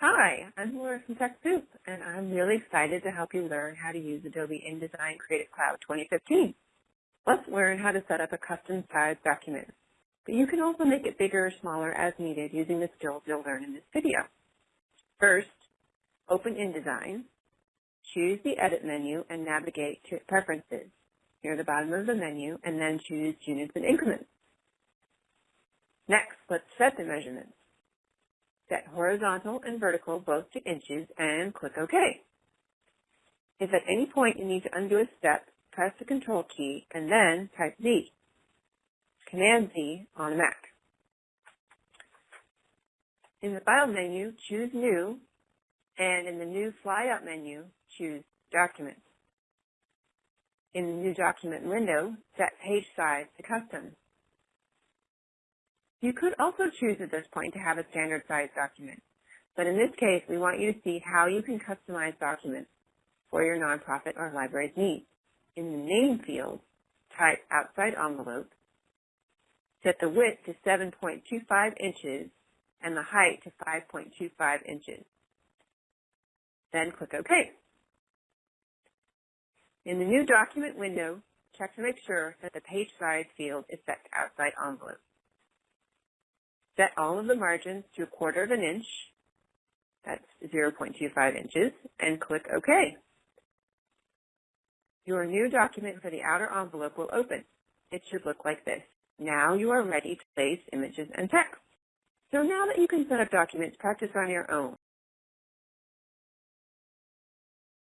Hi, I'm Laura from TechSoup, and I'm really excited to help you learn how to use Adobe InDesign Creative Cloud 2015. Let's learn how to set up a custom sized document. But you can also make it bigger or smaller as needed using the skills you'll learn in this video. First, open InDesign, choose the Edit menu, and navigate to Preferences near the bottom of the menu, and then choose Units and Increments. Next, let's set the measurements. Set horizontal and vertical both to inches and click OK. If at any point you need to undo a step, press the Control key and then type Z. Command Z on a Mac. In the File menu, choose New, and in the New Flyout menu, choose Document. In the New Document window, set page size to Custom. You could also choose at this point to have a standard size document, but in this case, we want you to see how you can customize documents for your nonprofit or library's needs. In the name field, type outside envelope, set the width to 7.25 inches and the height to 5.25 inches. Then click OK. In the new document window, check to make sure that the page size field is set to outside envelope. Set all of the margins to a quarter of an inch, that's 0.25 inches, and click OK. Your new document for the outer envelope will open. It should look like this. Now you are ready to place images and text. So now that you can set up documents, practice on your own.